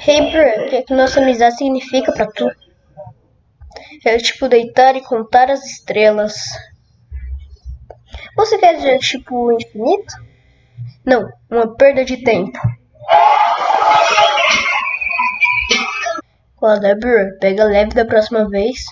Hey, bro, o que, é nossa amizade significa para tu? É tipo deitar e contar as estrelas. Você quer dizer tipo infinito? Não, uma perda de tempo. Qual é, bro? Pega leve da próxima vez.